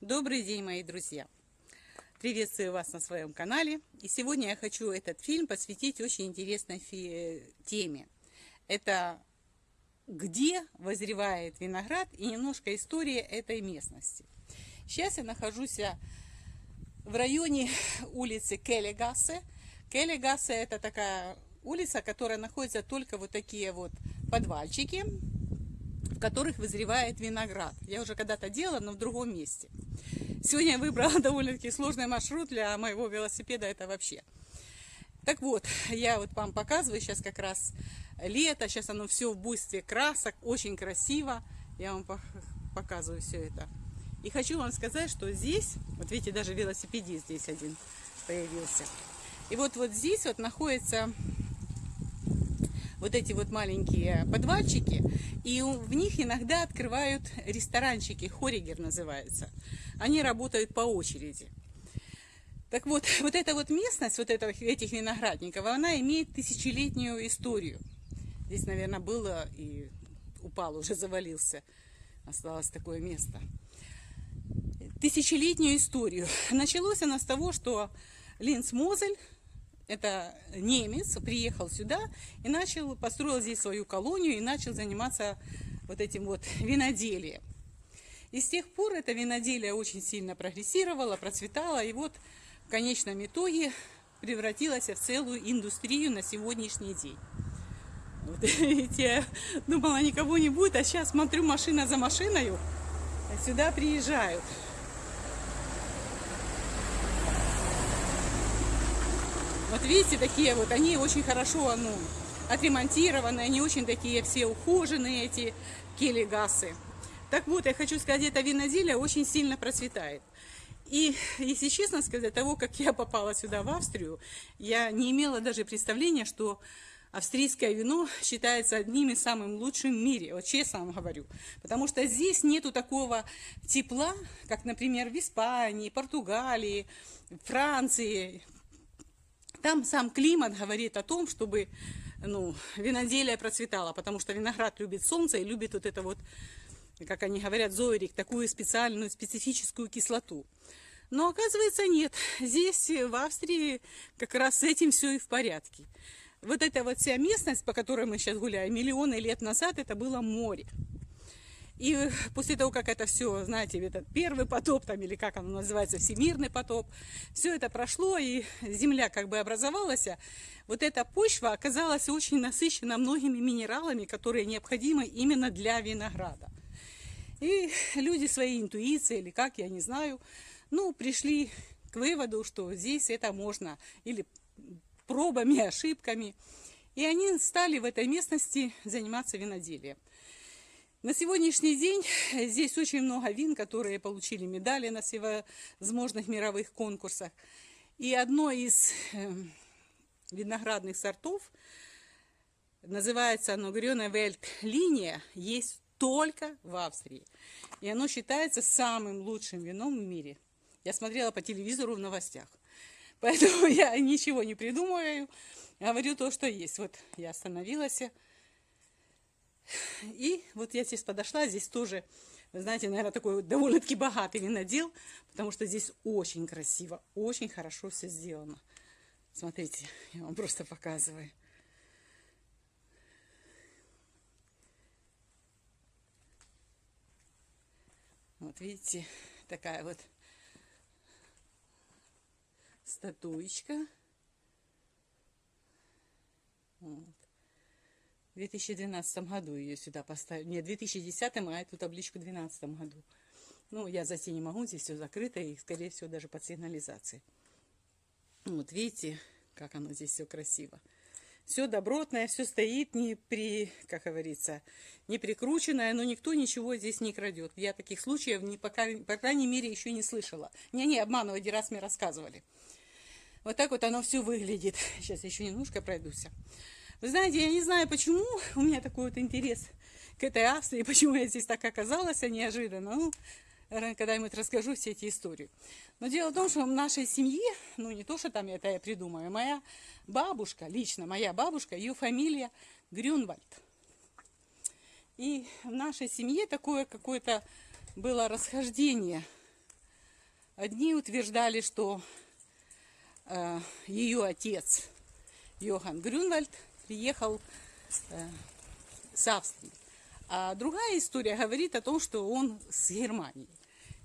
Добрый день, мои друзья! Приветствую вас на своем канале. И сегодня я хочу этот фильм посвятить очень интересной теме. Это где возревает виноград и немножко история этой местности. Сейчас я нахожусь в районе улицы Келлигассе. Келлигассе это такая улица, которая находится только вот такие вот подвальчики, в которых вызревает виноград. Я уже когда-то делала, но в другом месте. Сегодня я выбрала довольно-таки сложный маршрут для моего велосипеда, это вообще. Так вот, я вот вам показываю сейчас как раз лето, сейчас оно все в буйстве красок, очень красиво. Я вам показываю все это. И хочу вам сказать, что здесь, вот видите, даже велосипедист здесь один появился. И вот, вот здесь вот находится вот эти вот маленькие подвальчики, и в них иногда открывают ресторанчики, хоригер называется. Они работают по очереди. Так вот, вот эта вот местность, вот это, этих виноградников, она имеет тысячелетнюю историю. Здесь, наверное, было и упал, уже завалился. Осталось такое место. Тысячелетнюю историю. Началось она с того, что Линц Мозель, это немец, приехал сюда и начал, построил здесь свою колонию и начал заниматься вот этим вот виноделием. И с тех пор это виноделие очень сильно прогрессировало, процветало, и вот в конечном итоге превратилось в целую индустрию на сегодняшний день. Вот, видите, я думала, никого не будет, а сейчас смотрю машина за машиной, сюда приезжают. Вот видите, такие вот, они очень хорошо, ну, отремонтированы, они очень такие все ухоженные, эти келегасы. Так вот, я хочу сказать, это виноделие очень сильно процветает. И, если честно сказать, того, как я попала сюда, в Австрию, я не имела даже представления, что австрийское вино считается одним из самых лучших в мире, вот честно вам говорю. Потому что здесь нету такого тепла, как, например, в Испании, Португалии, Франции, там сам климат говорит о том, чтобы ну, виноделие процветало, потому что виноград любит солнце и любит вот это вот, как они говорят, зоерик, такую специальную, специфическую кислоту. Но оказывается нет. Здесь, в Австрии, как раз с этим все и в порядке. Вот эта вот вся местность, по которой мы сейчас гуляем, миллионы лет назад это было море. И после того, как это все, знаете, этот первый потоп, там, или как оно называется, всемирный потоп, все это прошло, и земля как бы образовалась, вот эта почва оказалась очень насыщена многими минералами, которые необходимы именно для винограда. И люди своей интуицией, или как, я не знаю, ну, пришли к выводу, что здесь это можно, или пробами, ошибками. И они стали в этой местности заниматься виноделием. На сегодняшний день здесь очень много вин, которые получили медали на всевозможных мировых конкурсах. И одно из э, виноградных сортов, называется оно Грёна Вельт линия, есть только в Австрии. И оно считается самым лучшим вином в мире. Я смотрела по телевизору в новостях. Поэтому я ничего не придумываю, говорю то, что есть. Вот я остановилась и вот я здесь подошла, здесь тоже, знаете, наверное, такой довольно-таки богатый винодел, потому что здесь очень красиво, очень хорошо все сделано. Смотрите, я вам просто показываю. Вот видите, такая вот статуечка. Вот. В 2012 году ее сюда поставили. Нет, в 2010, а эту табличку в 2012 году. Ну, я зайти не могу, здесь все закрыто, и, скорее всего, даже под сигнализацией. Вот видите, как оно здесь все красиво. Все добротное, все стоит, не при, как говорится, не прикрученное, но никто ничего здесь не крадет. Я таких случаев, не, пока, по крайней мере, еще не слышала. Не-не, обманывать, раз мне рассказывали. Вот так вот оно все выглядит. Сейчас еще немножко пройдусь. Вы знаете, я не знаю, почему у меня такой вот интерес к этой Австрии, почему я здесь так оказалась, а неожиданно. Ну, когда-нибудь расскажу все эти истории. Но дело в том, что в нашей семье, ну не то, что там это я придумаю, моя бабушка, лично моя бабушка, ее фамилия Грюнвальд. И в нашей семье такое какое-то было расхождение Одни утверждали, что э, ее отец Йохан Грюнвальд приехал э, с Австрии. А другая история говорит о том, что он с Германии.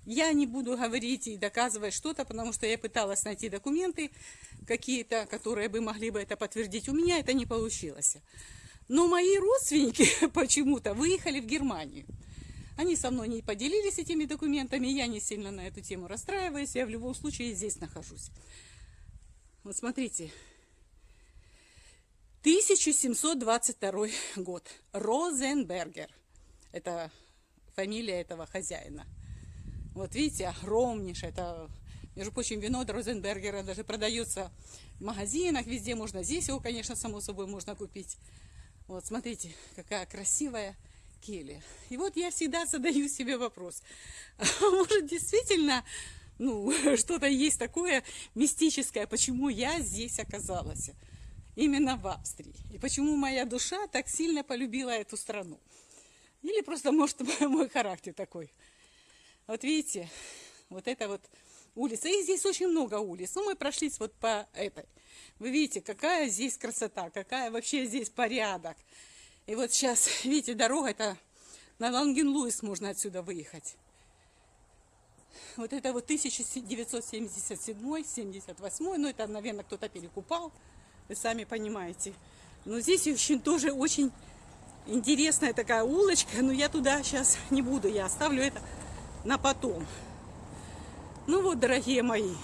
Я не буду говорить и доказывать что-то, потому что я пыталась найти документы какие-то, которые бы могли бы это подтвердить. У меня это не получилось. Но мои родственники почему-то выехали в Германию. Они со мной не поделились этими документами, я не сильно на эту тему расстраиваюсь, я в любом случае здесь нахожусь. Вот смотрите, 1722 год, Розенбергер, это фамилия этого хозяина. Вот видите, огромнейшее, это, между прочим, вино Розенбергера даже продается в магазинах, везде можно, здесь его, конечно, само собой можно купить. Вот, смотрите, какая красивая келья. И вот я всегда задаю себе вопрос, а может действительно, ну, что-то есть такое мистическое, почему я здесь оказалась, именно в Австрии, и почему моя душа так сильно полюбила эту страну. Или просто, может, мой характер такой. Вот видите, вот это вот улица. И здесь очень много улиц. Ну, мы прошлись вот по этой. Вы видите, какая здесь красота, какая вообще здесь порядок. И вот сейчас, видите, дорога, это на Ланген-Луис можно отсюда выехать. Вот это вот 1977-78, ну это, наверное, кто-то перекупал, вы сами понимаете. Но здесь очень, тоже очень интересная такая улочка, но я туда сейчас не буду, я оставлю это на потом. Ну вот, дорогие мои,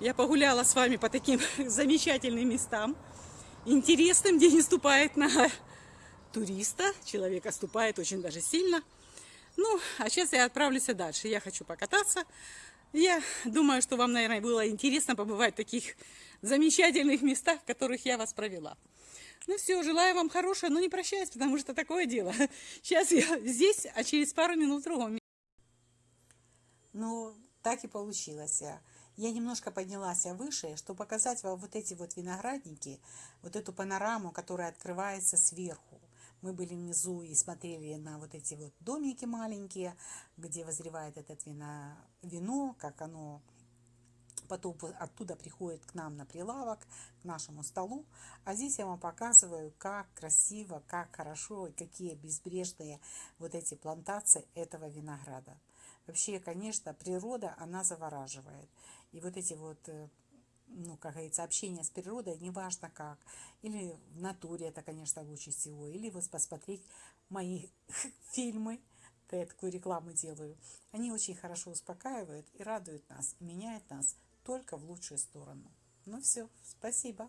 я погуляла с вами по таким замечательным местам, интересным, где не ступает на туриста, человека ступает очень даже сильно. Ну, а сейчас я отправлюсь дальше. Я хочу покататься. Я думаю, что вам, наверное, было интересно побывать в таких замечательных местах, в которых я вас провела. Ну все, желаю вам хорошего, но не прощаюсь, потому что такое дело. Сейчас я здесь, а через пару минут в другом. Ну, так и получилось. Я немножко поднялась выше, чтобы показать вам вот эти вот виноградники, вот эту панораму, которая открывается сверху. Мы были внизу и смотрели на вот эти вот домики маленькие, где возревает этот вино, вино как оно потом оттуда приходит к нам на прилавок, к нашему столу. А здесь я вам показываю, как красиво, как хорошо и какие безбрежные вот эти плантации этого винограда. Вообще, конечно, природа, она завораживает. И вот эти вот, э, ну, как говорится, общение с природой, неважно как. Или в натуре это, конечно, лучше всего. Или вот посмотреть мои фильмы, я такую рекламу делаю. Они очень хорошо успокаивают и радуют нас, меняют нас только в лучшую сторону. Ну все, спасибо.